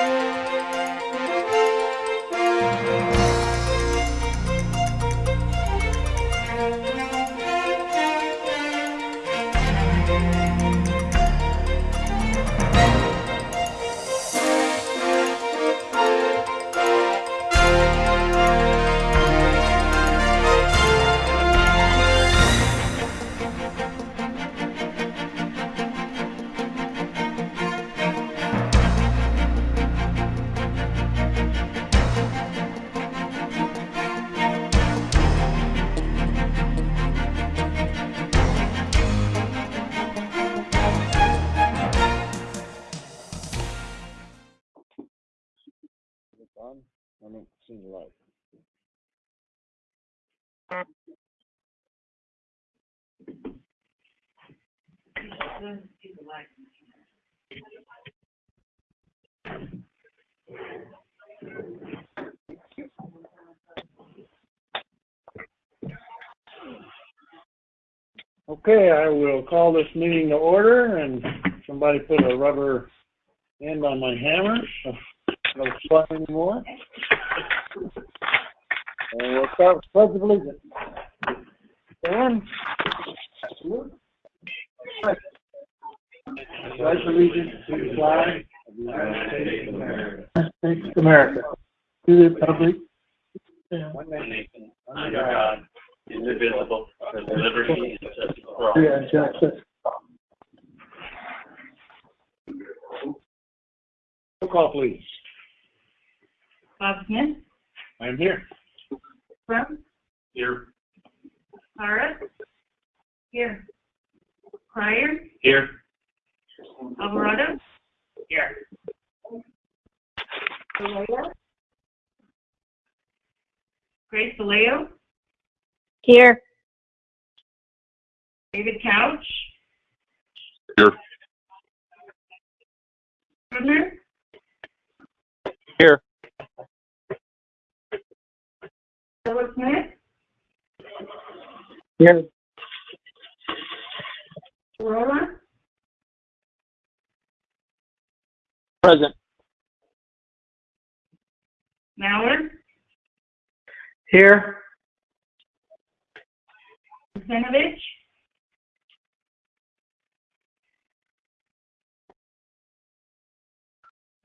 It's Okay, I will call this meeting to order and somebody put a rubber end on my hammer. so No fun anymore. And we'll start with pledge of allegiance. Stand. Pledge allegiance to the flag of the United States of America. States of America, to the republic. Yeah, One nation, under God, indivisible, with liberty and justice for all. yeah, justice. Roll call, please. Bob Smith, I am here. Crum, Here. Clara. Here. Crier, Here. Alvarado. Here. Vallejo. Grace Vallejo, Here. David Couch. Here. Scrivner. Here. Philip Smith, Here, Gurrola, Present. Mallard, here, Zinovich.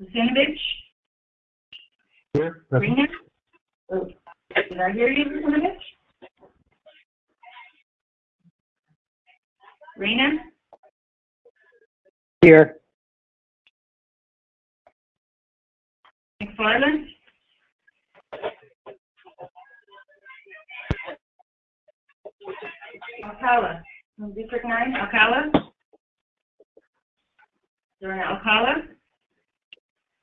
Zinovich, here, Rena. Oh, Did I hear you, Zinovich? Rena, here, McFarland. Alcala, from District Nine, Alcala. Dorna Alcala,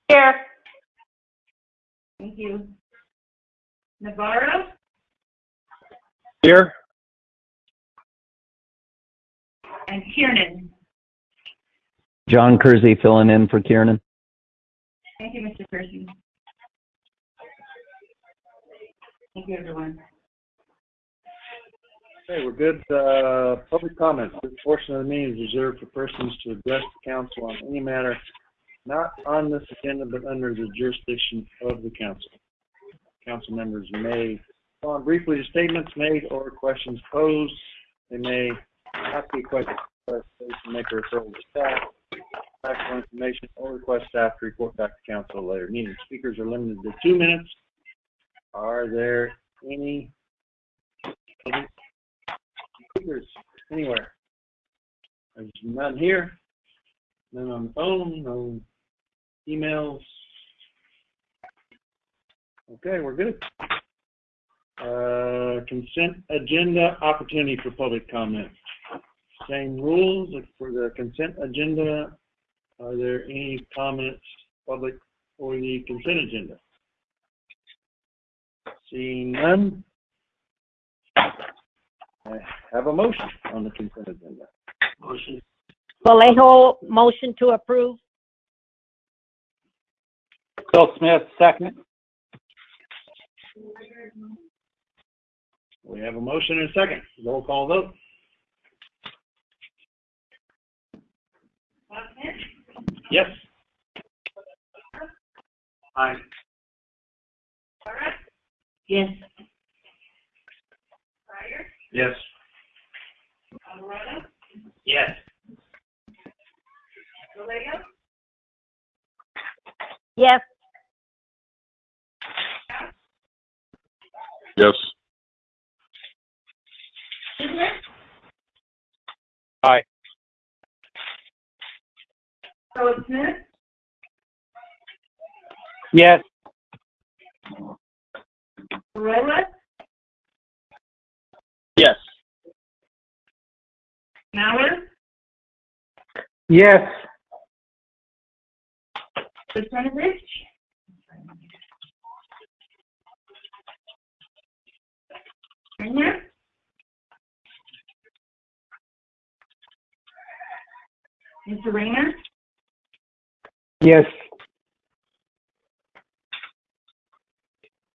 Here. thank you. Navarro, Here. and Kiernan. John Kersey filling in for Kieran. Thank you, Mr. Percy. Thank you, everyone. Okay, we're good. Uh, public comments. This portion of the meeting is reserved for persons to address the council on any matter not on this agenda, but under the jurisdiction of the council. Council members may respond briefly to statements made or questions posed. They may ask a question, clarification, make a referral to staff, factual information, or request staff to report back to council later meeting. Speakers are limited to two minutes. Are there any any speakers anywhere? There's none here, none on the phone, no emails. Okay, we're good. Uh, consent agenda opportunity for public comment. Same rules for the consent agenda. Are there any comments, public, for the consent agenda? Seeing none. I have a motion on the consent agenda. Motion. Vallejo, motion to approve. Phil Smith, second. We have a motion and a second. Roll call vote. Bob Smith, Yes. Aye. Laura, Yes. Meyer, Yes. Alvarado, Yes. Vallejo, Yes. Yes. Ziegler. Aye. Howard Smith, Yes. Gurrola, Yes. Mauer, Yes. Lieutenant Rayner, Mr. Rayner, Yes.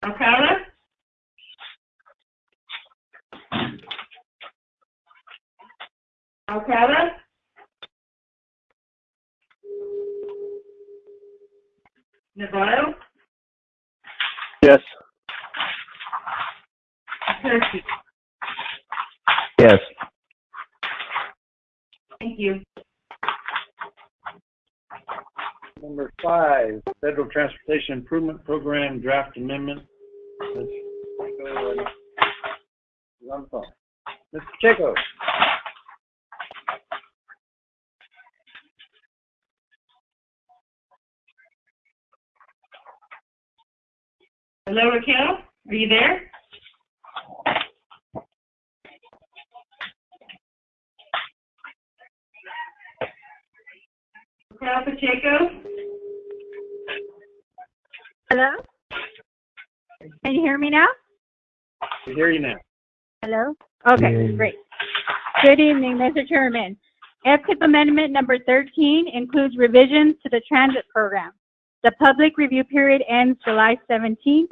Alcala, Alcala, Navarro, Yes. Percy. Yes. Thank you. Number five, Federal Transportation Improvement Program Draft Amendment. Let's go on the phone. Mr. Pacheco? Hello, Raquel, are you there? Raquel Pacheco, Hello? Can you hear me now? We hear you now. Hello? Okay, great. Good evening, Mr. Chairman. FTIP Amendment Number 13 includes revisions to the transit program. The public review period ends July 17th.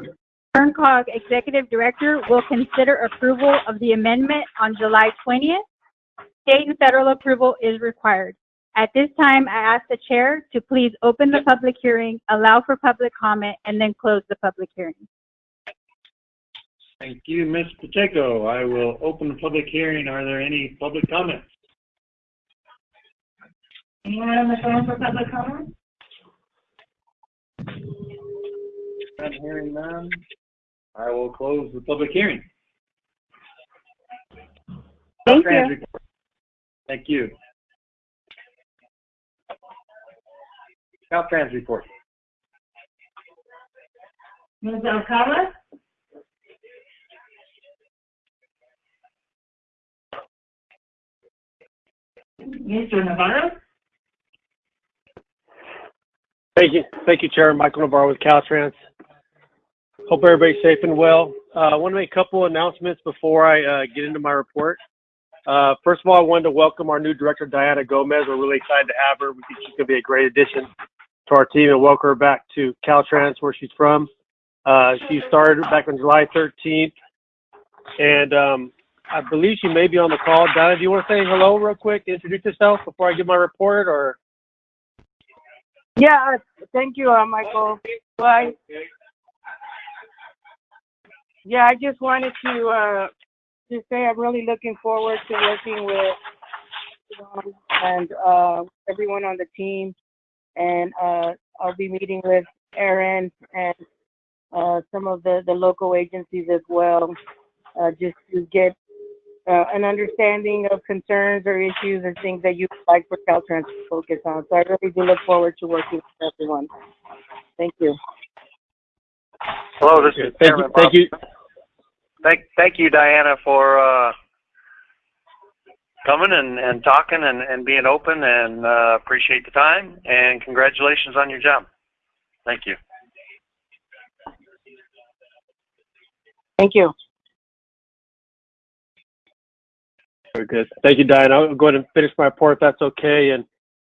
Kern Cog Executive Director will consider approval of the amendment on July 20th. State and federal approval is required. At this time, I ask the chair to please open the public hearing, allow for public comment, and then close the public hearing. Thank you, Ms. Pacheco. I will open the public hearing. Are there any public comments? anyone on the phone for public comment? Not hearing none. I will close the public hearing. Thank you. Thank you. Caltrans report. Ms. Alcala? Mr. Navarro? Thank you. Thank you, Chair. Michael Navarro with Caltrans. Hope everybody's safe and well. Uh, I want to make a couple announcements before I uh, get into my report. Uh, first of all, I wanted to welcome our new director, Diana Gomez. We're really excited to have her. We think she's going to be a great addition to our team and welcome her back to Caltrans, where she's from. Uh, she started back on July 13th, and um, I believe she may be on the call. Donna, do you want to say hello real quick, introduce yourself before I give my report, or? Yeah, uh, thank you, uh, Michael. Bye. Yeah, I just wanted to, uh, to say I'm really looking forward to working with Ron and, uh, everyone on the team. And, uh, I'll be meeting with Aaron and, uh, some of the, the local agencies as well, uh, just to get, uh, an understanding of concerns or issues and things that you'd like for Caltrans to focus on. So I really do look forward to working with everyone. Thank you. Hello, this is Thank you. Thank you. Thank, thank you, Diana, for uh, coming and, and talking and, and being open, and uh, appreciate the time. And congratulations on your job. Thank you. Thank you. Very good. Thank you, Diane. I'll go ahead and finish my report if that's okay. And,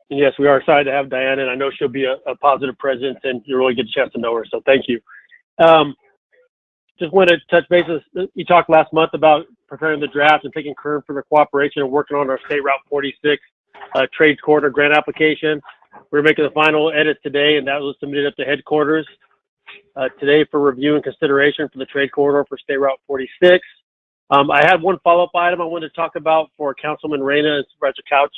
and yes, we are excited to have Diane, and I know she'll be a, a positive presence, and you'll really get a chance to know her. So thank you. Um, just wanted to touch bases. You talked last month about preparing the draft and taking current for the cooperation and working on our State Route 46 uh, trades corridor grant application. We're making the final edits today, and that was submitted up to headquarters. uh, today for review and consideration for the trade corridor for State Route 46. Um, I had one follow-up item I wanted to talk about for Councilman Reyna and Supervisor Couch.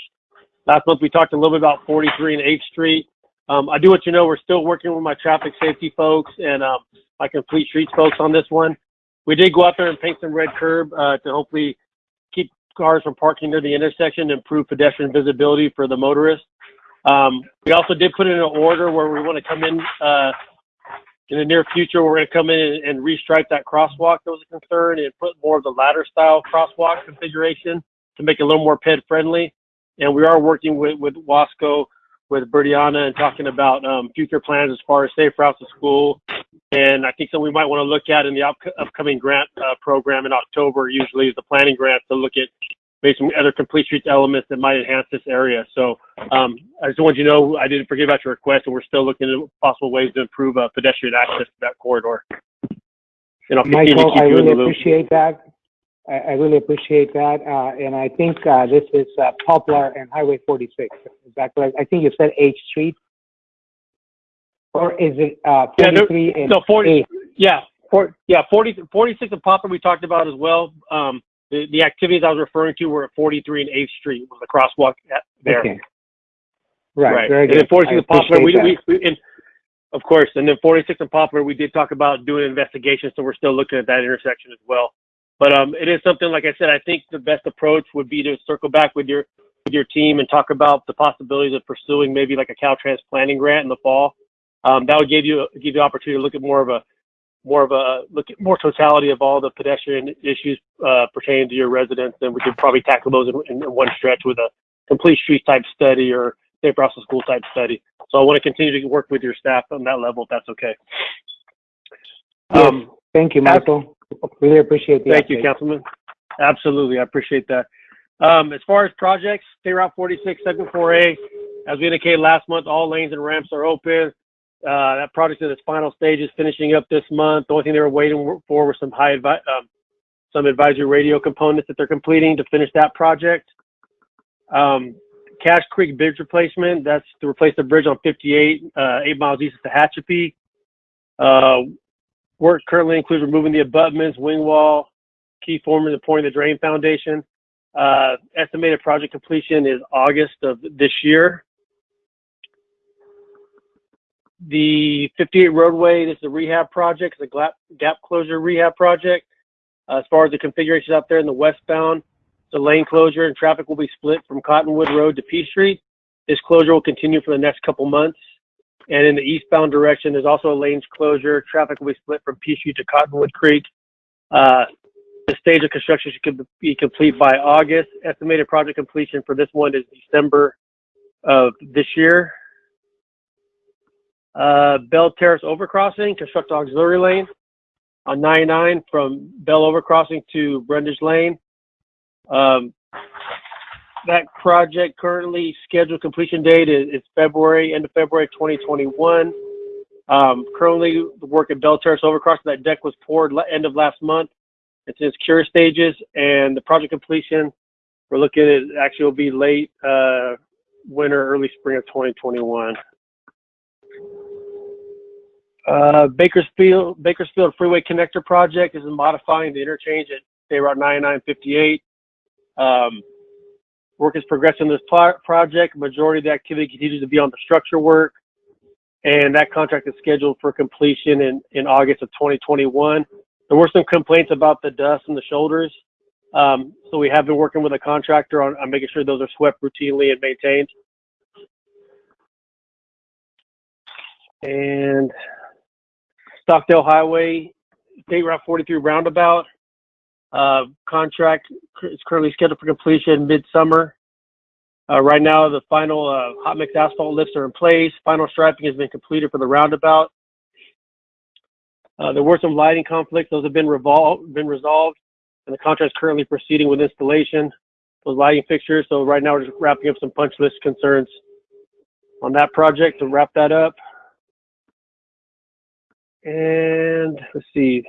Last month, we talked a little bit about 43 and 8th Street. Um, I do want you to know we're still working with my traffic safety folks and um, my complete streets folks on this one. We did go out there and paint some red curb uh, to hopefully keep cars from parking near the intersection, and improve pedestrian visibility for the motorists. Um, we also did put in an order where we want to come in uh, in the near future. We're going to come in and, and restripe that crosswalk that was a concern and put more of the ladder style crosswalk configuration to make it a little more ped friendly. And we are working with with Wasco, with Bertiana, and talking about um, future plans as far as safe routes to school. And I think something we might want to look at in the up- upcoming grant uh, program in October. Usually is the planning grant to look at maybe some other complete streets elements that might enhance this area. So um, I just want you to know I didn't forget about your request, and we're still looking at possible ways to improve uh, pedestrian access to that corridor. And I'll Michael, keep I you in the really appreciate that. I, I really appreciate that. Uh, and I think, uh, this is, uh, Poplar and Highway 46. Is that correct? I think you said H Street. Or is it, uh, Yeah, there- 43 and No, 40, 8? yeah, for, yeah, 40, 46 and Poplar we talked about as well. Um, the, the activities I was referring to were at 43 and 8th Street, was the crosswalk there. Okay. Right, very And then good. 46 I and Poplar, we, we, we, and of course, and then 46 and Poplar, we did talk about doing an investigation, so we're still looking at that intersection as well. But um, it is something, like I said, I think the best approach would be to circle back with your with your team and talk about the possibilities of pursuing maybe like a Caltrans planning grant in the fall. Um, that would give you give you the opportunity to look at more of a more of a look at more totality of all the pedestrian issues uh, pertaining to your residents, and we could probably tackle those in, in one stretch with a complete street type study or routes to school type study. So I want to continue to work with your staff on that level, if that's okay. Yes. Um, Thank you, Michael. Really appreciate the Thank you, update. Councilman. Absolutely, I appreciate that. Um, as far as projects, State Route 46, Segment 4A, as we indicated last month, all lanes and ramps are open. Uh, that project is in its final stages, finishing up this month. The only thing they were waiting for was some high advi- um, some advisory radio components that they're completing to finish that project. Um, Cache Creek Bridge replacement, that's to replace the bridge on 58, uh, eight miles east of Tehachapi. Uh, work currently includes removing the abutments, wing wall, key forming and pouring the drain foundation. Uh, estimated project completion is August of this year. The 58 roadway, this is a rehab project, it's a gap, closure rehab project. Uh, as far as the configuration out there in the westbound, the lane closure and traffic will be split from Cottonwood Road to P Street. This closure will continue for the next couple months. And in the eastbound direction, there's also a lanes closure. Traffic will be split from P Street to Cottonwood Creek. Uh, the stage of construction should be complete by August. Estimated project completion for this one is December of this year. Uh, Belle Terrace Overcrossing, construct auxiliary lane on 99 from Belle Overcrossing to Brundage Lane. Um, that project currently scheduled completion date is, is February, end of February 2021. Um, currently, the work at Belle Terrace Overcrossing, that deck was poured end of last month. It's in its cure stages, and the project completion, we're looking at actually will be late uh, winter, early spring of 2021. Uh, Bakersfield Bakersfield Freeway Connector Project is modifying the interchange at State Route 9958. Um, work is progressing in this pro- project. Majority of the activity continues to be on the structure work, and that contract is scheduled for completion in, in August of 2021. There were some complaints about the dust and the shoulders, um, so we have been working with a contractor on, on making sure those are swept routinely and maintained. And Stockdale Highway, State Route 43 roundabout. Uh, contract is currently scheduled for completion midsummer. Uh, right now, the final uh, hot mix asphalt lifts are in place. Final striping has been completed for the roundabout. Uh, there were some lighting conflicts; those have been been resolved, and the contract is currently proceeding with installation. Those lighting fixtures. So right now, we're just wrapping up some punch list concerns on that project to wrap that up. And let's see,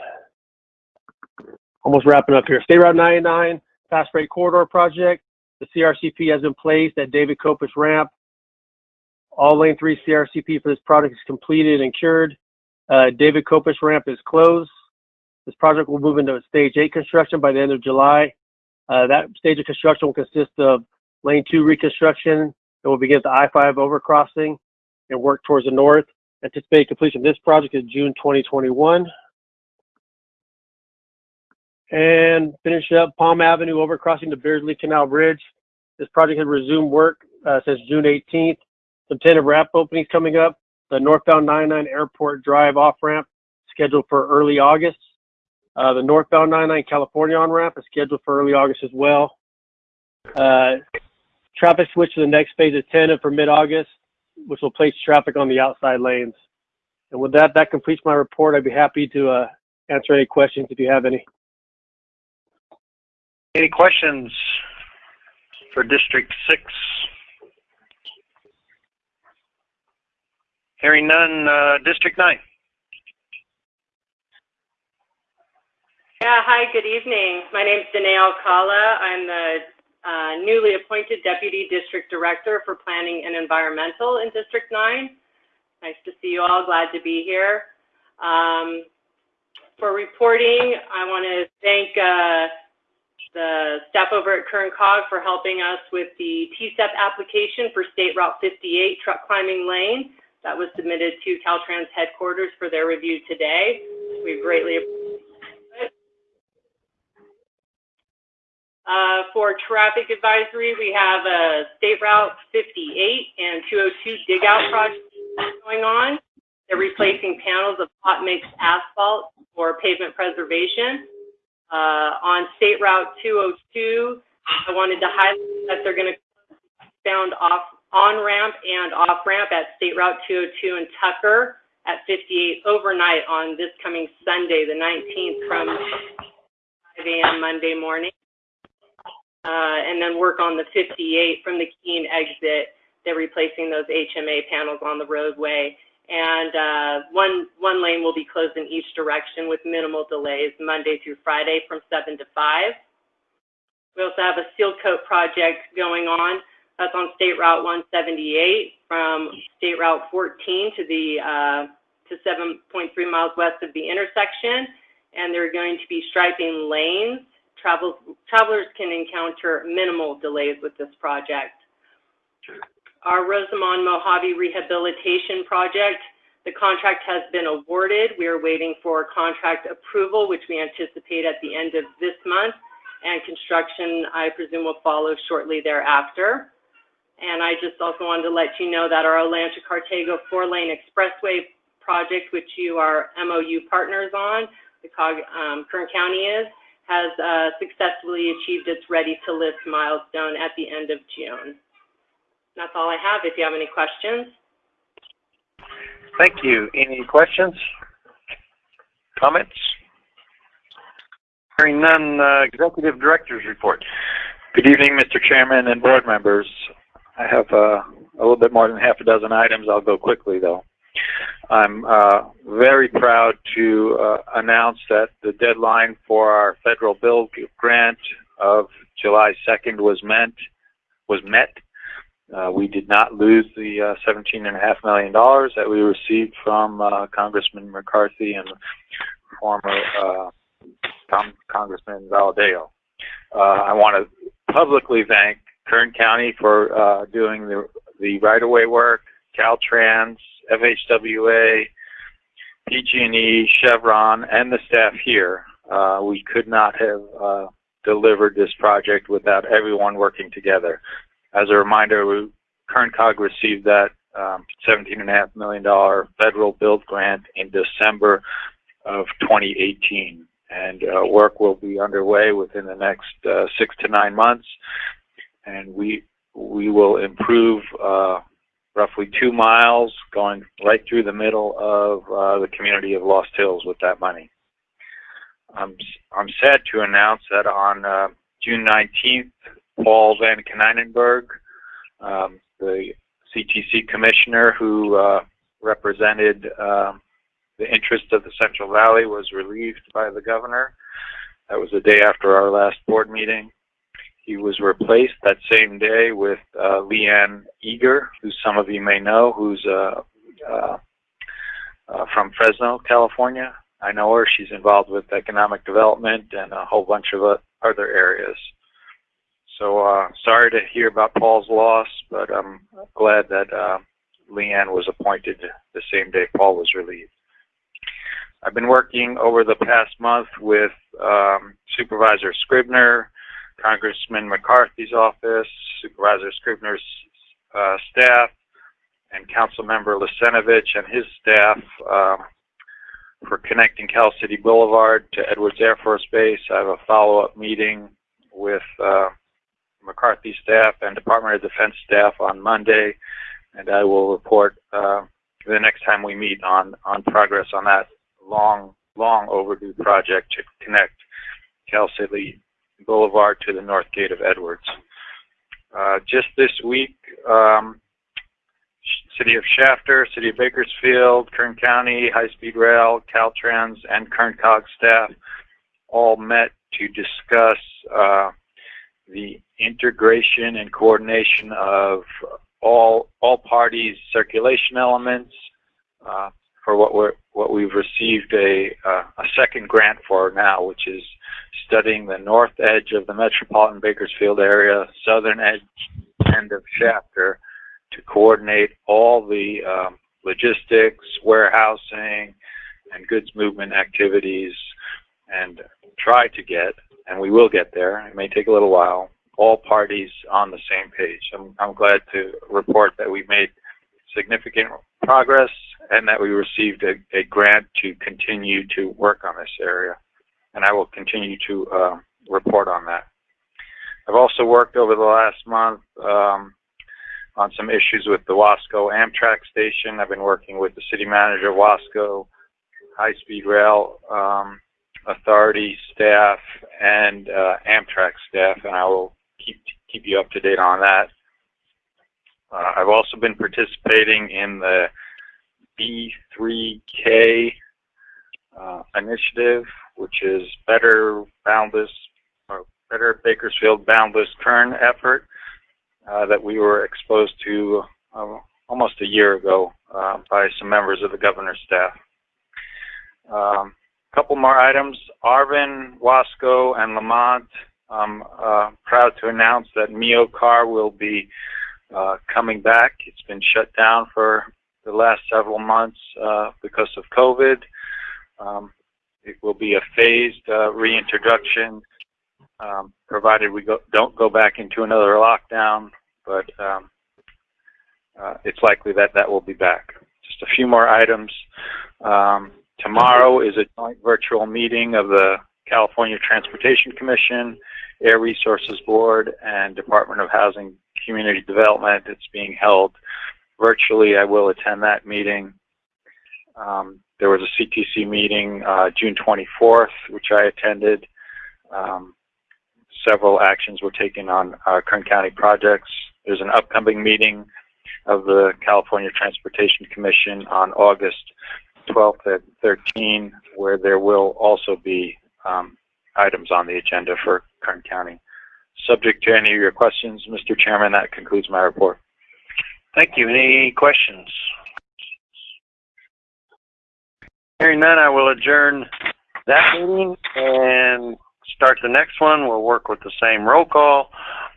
almost wrapping up here. State Route 99, Fast Freight Corridor Project. The CRCP has been placed at David Copus Ramp. All Lane 3 CRCP for this project is completed and cured. Uh, David Copish ramp is closed. This project will move into a stage eight construction by the end of July. Uh, that stage of construction will consist of lane two reconstruction. It will begin at the I-5 overcrossing and work towards the north. Anticipated completion of this project is June 2021. And finish up Palm Avenue overcrossing the Beardsley Canal Bridge. This project has resumed work uh, since June 18th. Some tentative ramp openings coming up. The northbound 99 Airport Drive off ramp scheduled for early August. Uh, the northbound 99 California on ramp is scheduled for early August as well. Uh, traffic switch to the next phase is tentative for mid-August, which will place traffic on the outside lanes. And with that, that completes my report. I'd be happy to uh, answer any questions if you have any. Any questions for District Six? Hearing none, uh, District Nine. Yeah, hi, good evening. My name is Danae Alcala. I'm the uh, newly appointed Deputy District Director for Planning and Environmental in District 9. Nice to see you all. Glad to be here. Um, for reporting, I want to thank uh, the staff over at Kern Cog for helping us with the TCEP application for State Route 58 truck climbing lane that was submitted to Caltrans headquarters for their review today. We greatly appreciate it. Uh, for traffic advisory, we have a State Route 58 and 202 dig out project going on. They're replacing panels of hot mix asphalt for pavement preservation. Uh, on State Route 202, I wanted to highlight that they're going to found off on ramp and off ramp at State Route 202 in Tucker at 58 overnight on this coming Sunday, the 19th, from 5 a.m. Monday morning. Uh, and then work on the 58 from the Keene exit. They're replacing those HMA panels on the roadway. And uh, one, one lane will be closed in each direction with minimal delays Monday through Friday from 7 to 5. We also have a seal coat project going on. That's on State Route 178 from State Route 14 to the uh, to 7.3 miles west of the intersection. And they're going to be striping lanes. Travel, travelers can encounter minimal delays with this project. Our Rosamond Mojave Rehabilitation Project, the contract has been awarded. We are waiting for contract approval, which we anticipate at the end of this month, and construction, I presume, will follow shortly thereafter. And I just also wanted to let you know that our Olancha Cartago four-lane expressway project, which you are MOU partners on, the COG, um, Kern County is, has uh, successfully achieved its ready-to-list milestone at the end of June. That's all I have. If you have any questions. Thank you. Any questions? Comments? Hearing none, uh, Executive Director's report. Good evening, Mr. Chairman and board members. I have uh, a little bit more than half a dozen items. I'll go quickly, though. I'm uh, very proud to uh, announce that the deadline for our federal bill grant of July 2nd was meant was met. Uh, we did not lose the uh, $17.5 million that we received from uh, Congressman McCarthy and former uh, Con Congressman Valadao. Uh, I want to publicly thank Kern County for uh, doing the, the right-of-way work, Caltrans, FHWA, PG&E, Chevron, and the staff here. We could not have delivered this project without everyone working together. As a reminder, we, KernCog received that um, $17.5 million federal build grant in December of 2018. And uh, work will be underway within the next uh, six to nine months. And we, we will improve uh, roughly two miles going right through the middle of uh, the community of Lost Hills with that money. I'm, I'm sad to announce that on uh, June 19th, Paul Van Konynenberg, um, the CTC commissioner who uh, represented um, the interests of the Central Valley was relieved by the governor. That was the day after our last board meeting. He was replaced that same day with uh, Lee Ann Eager, who some of you may know, who's a, a, a from Fresno, California. I know her. She's involved with economic development and a whole bunch of uh, other areas. So uh, sorry to hear about Paul's loss, but I'm glad that uh, Lee Ann was appointed the same day Paul was relieved. I've been working over the past month with um, Supervisor Scrivner, Congressman McCarthy's office, Supervisor Scrivner's uh, staff, and Council Member Lisenovich and his staff um, for connecting Cal City Boulevard to Edwards Air Force Base. I have a follow-up meeting with uh, McCarthy staff and Department of Defense staff on Monday, and I will report uh, the next time we meet on on progress on that long, long overdue project to connect Cal City Boulevard to the north gate of Edwards. Uh, just this week, um, City of Shafter, City of Bakersfield, Kern County, High Speed Rail, Caltrans, and Kern Cog staff all met to discuss uh, the integration and coordination of all all parties' circulation elements uh, for what we're what we've received a uh, a second grant for now, which is studying the north edge of the metropolitan Bakersfield area, southern edge end of chapter, to coordinate all the um, logistics, warehousing, and goods movement activities, and try to get, and we will get there. It may take a little while. All parties on the same page. I'm, I'm glad to report that we made significant progress and that we received a, a grant to continue to work on this area. And I will continue to uh, report on that. I've also worked over the last month um, on some issues with the Wasco Amtrak station. I've been working with the city manager of Wasco, High Speed Rail um, Authority staff, and uh, Amtrak staff, and I will keep keep you up to date on that. Uh, I've also been participating in the B3K uh, initiative, which is Better Boundless, or Better Bakersfield Boundless Kern effort uh, that we were exposed to uh, almost a year ago uh, by some members of the governor's staff. Um, couple more items. Arvin, Wasco, and Lamont. I'm uh, proud to announce that Mio Car will be uh, coming back. It's been shut down for the last several months uh, because of COVID. Um, it will be a phased uh, reintroduction, um, provided we go, don't go back into another lockdown, but um, uh, it's likely that that will be back. Just a few more items. Um, tomorrow is a joint virtual meeting of the California Transportation Commission, Air Resources Board, and Department of Housing Community Development. It's being held virtually. I will attend that meeting. Um, there was a CTC meeting uh, June 24th, which I attended. Um, several actions were taken on uh, Kern County projects. There's an upcoming meeting of the California Transportation Commission on August 12th at 13, where there will also be um, items on the agenda for Kern County. Subject to any of your questions, Mr. Chairman, that concludes my report. Thank you. Any questions? Hearing none, I will adjourn that meeting and start the next one. We'll work with the same roll call.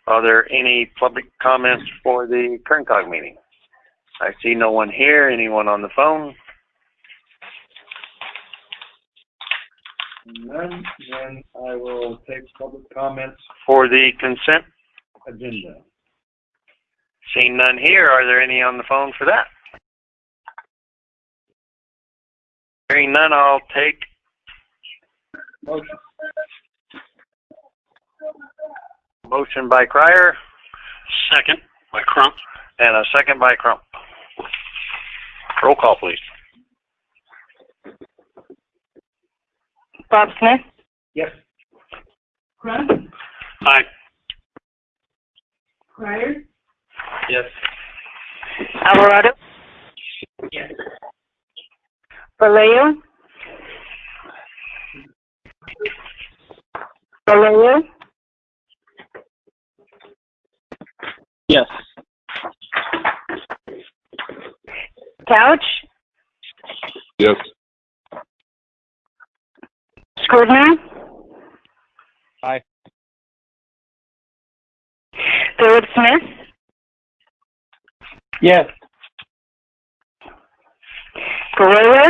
Are there any public comments for the Kern Cog meeting? I see no one here. Anyone on the phone? None, then I will take public comments For the consent? agenda. Seeing none here, are there any on the phone for that? Hearing none, I'll take Motion. motion by Crier. Second by Crump. And a second by Crump. Roll call, please. Bob Smith, Yes. Crump, Aye. Crier, Yes. Alvarado, Yes. Vallejo, Vallejo, Yes. Couch, Yes. Scrivner? Aye. Philip Smith? Yes. Gurrola?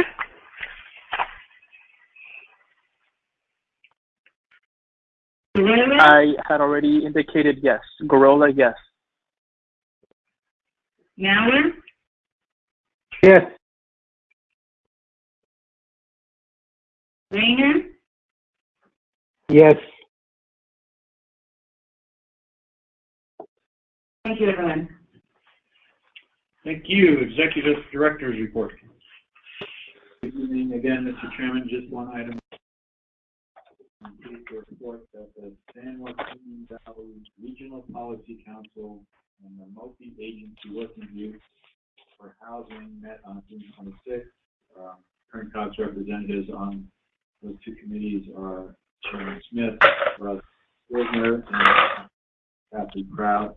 Gurrola? I had already indicated yes. Gurrola, yes. Mauer? Yes. Rayner? Yes. Thank you, everyone. Thank you. Executive Director's Report. Good evening again, Mr. Chairman, just one item. I'm pleased to report that the San Joaquin Valley Regional Policy Council and the multi-agency working group for housing met on June twenty-sixth. Um, Kern Cog's representatives on those two committees are Chairman Smith, Russ Scrivner, and Kathy Proud.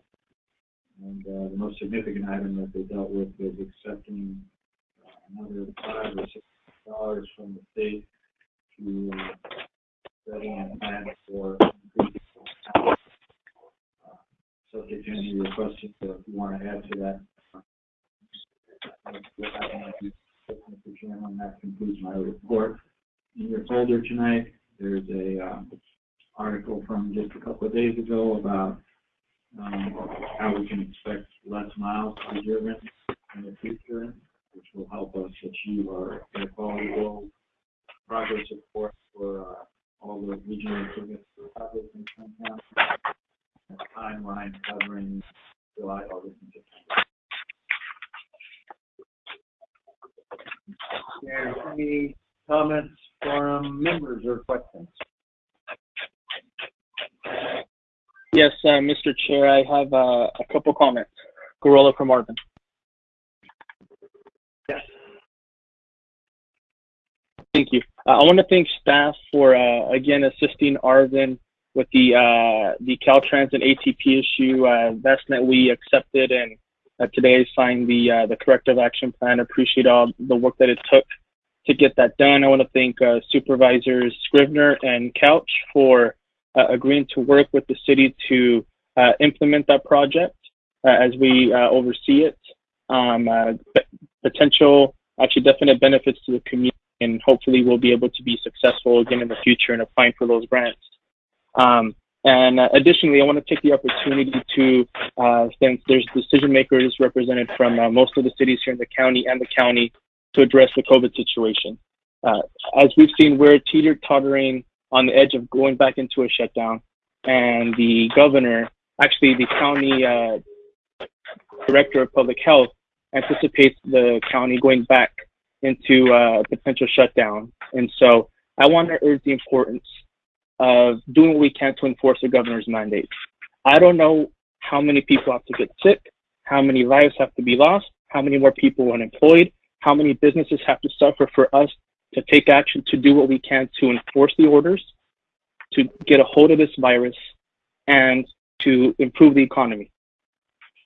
And, uh, the most significant item that they dealt with was accepting uh, another five or six dollars from the state to, uh, setting a plan for increasing. uh, Subject any questions, so if you want to add to that. uh, Mr. Chairman, that concludes my report. In your folder tonight, there's a, um, article from just a couple of days ago about, um, how we can expect less miles to be driven in the future, which will help us achieve our air quality goals. Progress report for, uh, all the regional improvements for projects. Timeline covering July, August, and September. Any comments from members or questions? Yes, uh, Mr. Chair, I have uh, a couple comments. Gurrola from Arvin. Yes. Thank you. Uh, I want to thank staff for uh, again assisting Arvin with the uh, the Caltrans and ATP issue. Uh, that's that we accepted and uh, today signed the uh, the corrective action plan. Appreciate all the work that it took to get that done. I want to thank uh, Supervisors Scrivner and Couch for uh, agreeing to work with the city to uh, implement that project uh, as we uh, oversee it. Um, uh, potential, actually definite benefits to the community, and hopefully we'll be able to be successful again in the future in applying for those grants. Um, and additionally, I want to take the opportunity to, uh, since there's decision makers represented from uh, most of the cities here in the county and the county, to address the COVID situation. Uh, as we've seen, we're teeter tottering on the edge of going back into a shutdown, and the governor, actually the county uh, director of public health, anticipates the county going back into uh, a potential shutdown. And so I want to urge the importance of doing what we can to enforce the governor's mandate. I don't know how many people have to get sick, how many lives have to be lost, how many more people are unemployed, how many businesses have to suffer for us to take action to do what we can to enforce the orders, to get a hold of this virus, and to improve the economy.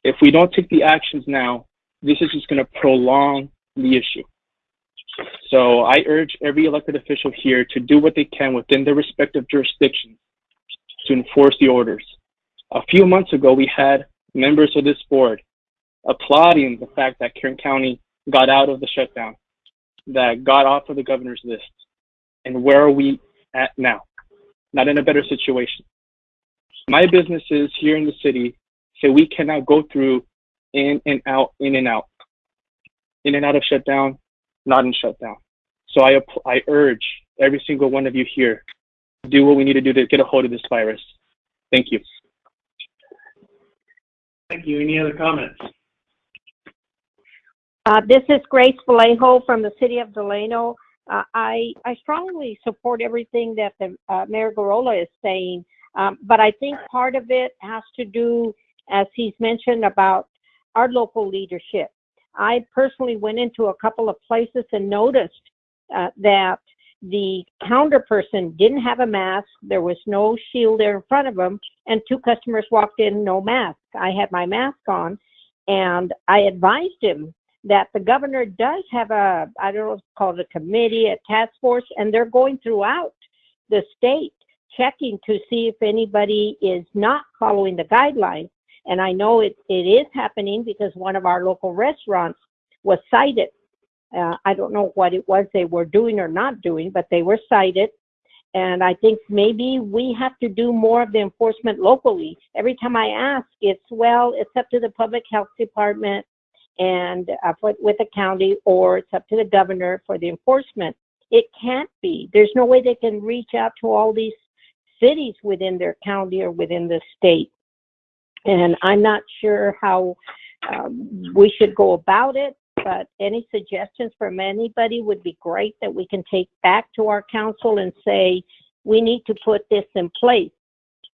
If we don't take the actions now, this is just going to prolong the issue. So I urge every elected official here to do what they can within their respective jurisdictions to enforce the orders. A few months ago, we had members of this board applauding the fact that Kern County got out of the shutdown, that got off of the governor's list. And where are we at now? Not in a better situation. My businesses here in the city say we cannot go through in and out, in and out, in and out of shutdown, not in shutdown. So I, I urge every single one of you here, do what we need to do to get a hold of this virus. Thank you. Thank you. Any other comments? Uh, this is Grace Vallejo from the city of Delano. Uh, I, I strongly support everything that the, uh, Mayor Gurrola is saying. Um, but I think part of it has to do, as he's mentioned, about our local leadership. I personally went into a couple of places and noticed uh, that the counter person didn't have a mask. There was no shield there in front of him, and two customers walked in no mask. I had my mask on, and I advised him that the governor does have a, I don't know it's called a committee, a task force, and they're going throughout the state checking to see if anybody is not following the guidelines. And I know it, it is happening because one of our local restaurants was cited. Uh, I don't know what it was they were doing or not doing, but they were cited. And I think maybe we have to do more of the enforcement locally. Every time I ask, it's, well, it's up to the public health department and uh, for, with the county, or it's up to the governor for the enforcement. It can't be. There's no way they can reach out to all these cities within their county or within the state. And I'm not sure how um, we should go about it, but any suggestions from anybody would be great that we can take back to our council and say, we need to put this in place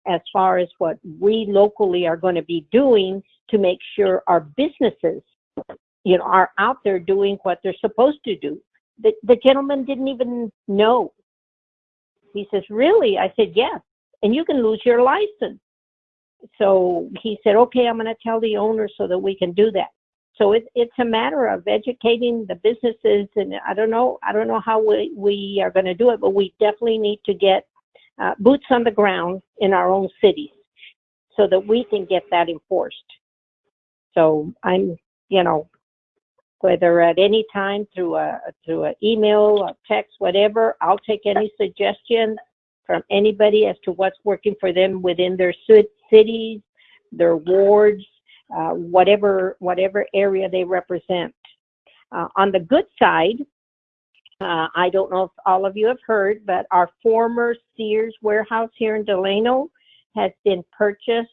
as far as what we locally are going to be doing to make sure our businesses, you know, are out there doing what they're supposed to do. The, the gentleman didn't even know. He says, really? I said, yes. And you can lose your license. So he said, okay, I'm going to tell the owner so that we can do that. So it, it's a matter of educating the businesses, and I don't know, I don't know how we, we are going to do it, but we definitely need to get uh, boots on the ground in our own cities so that we can get that enforced. So I'm, you know, whether at any time through a through an email, a text, whatever, I'll take any suggestion from anybody as to what's working for them within their cities, their wards, uh, whatever whatever area they represent. Uh, on the good side, uh, I don't know if all of you have heard, but our former Sears warehouse here in Delano has been purchased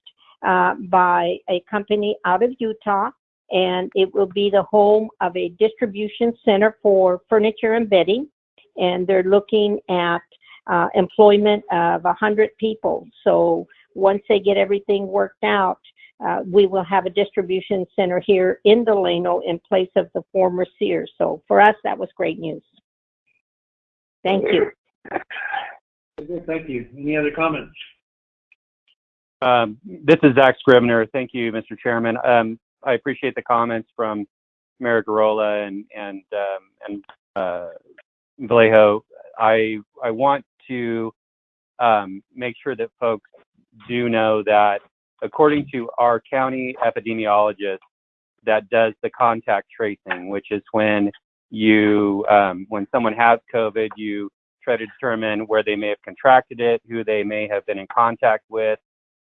uh, by a company out of Utah, and it will be the home of a distribution center for furniture and bedding. And they're looking at uh, employment of 100 people. So once they get everything worked out, uh, we will have a distribution center here in Delano in place of the former Sears. So for us, that was great news. Thank you. Thank you. Any other comments? Um, this is Zach Scrivner. Thank you, Mr. Chairman. Um, I appreciate the comments from Mayor Gurrola and and um, and uh, Vallejo. I I want to um, make sure that folks do know that according to our county epidemiologist that does the contact tracing, which is when you, um, when someone has COVID, you try to determine where they may have contracted it, who they may have been in contact with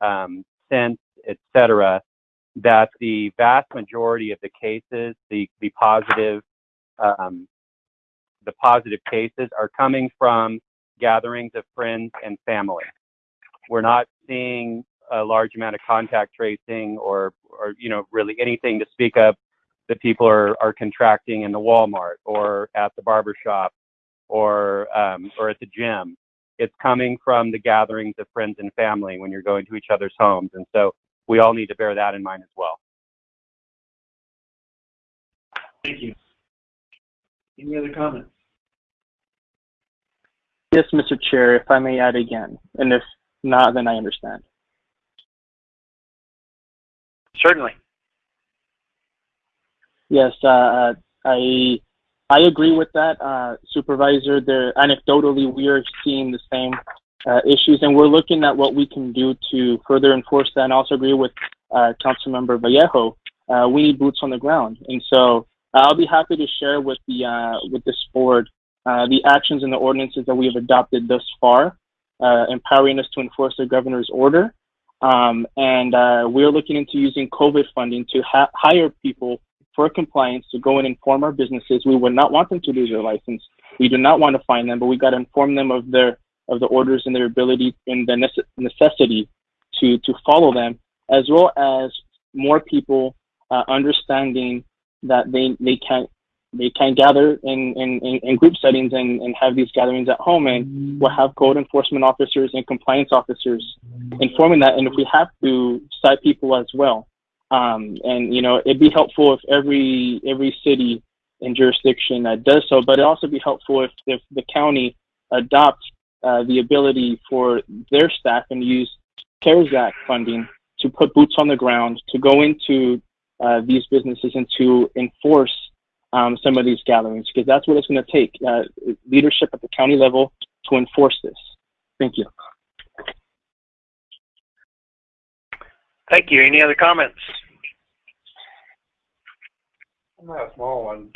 um, since, etc. That the vast majority of the cases, the the positive, um, the positive cases are coming from gatherings of friends and family. We're not seeing a large amount of contact tracing or, or you know, really anything to speak of that people are, are contracting in the Walmart or at the barber shop or, um, or at the gym. It's coming from the gatherings of friends and family when you're going to each other's homes. And so we all need to bear that in mind as well. Thank you. Any other comments? Yes, Mr. Chair, if I may add again, and if not, then I understand. Certainly. Yes, uh, I I agree with that, uh, Supervisor. There, anecdotally, we are seeing the same uh, issues, and we're looking at what we can do to further enforce that. And also agree with uh, Councilmember Vallejo. Uh, we need boots on the ground, and so I'll be happy to share with the uh, with this board uh, the actions and the ordinances that we have adopted thus far, uh, empowering us to enforce the governor's order. Um, and uh, we're looking into using COVID funding to ha- hire people for compliance to go and inform our businesses. We would not want them to lose their license. We do not want to fine them, but we got to inform them of their of the orders and their ability and the nece- necessity to to follow them, as well as more people uh, understanding that they they can't they can gather in, in, in, group settings and, and have these gatherings at home and we'll have code enforcement officers and compliance officers informing that. And if we have to cite people as well um, and you know it'd be helpful if every every city and jurisdiction uh, does so but it'd also be helpful if, if the county adopts uh, the ability for their staff and use CARES Act funding to put boots on the ground to go into uh, these businesses and to enforce um, some of these gatherings because that's what it's going to take uh, leadership at the county level to enforce this. Thank you. Thank you. Any other comments? I have a small one.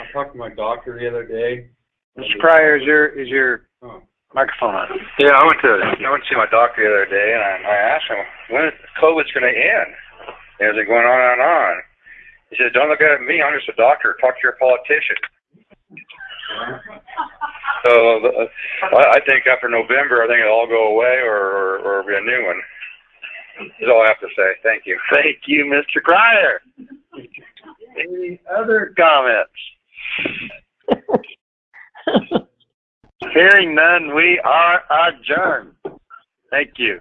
I talked to my doctor the other day. Mr. Pryor, is your is your Oh. Microphone on? Yeah, I went to I went to see my doctor the other day, and I, I asked him when is COVID's going to end. And is it going on and on? He said, "Don't look at me. I'm just a doctor. Talk to your politician." So uh, I, I think after November, I think it'll all go away, or or, or be a new one. That's all I have to say. Thank you. Thank you, Mr. Cryer. Any other comments? Hearing none, we are adjourned. Thank you.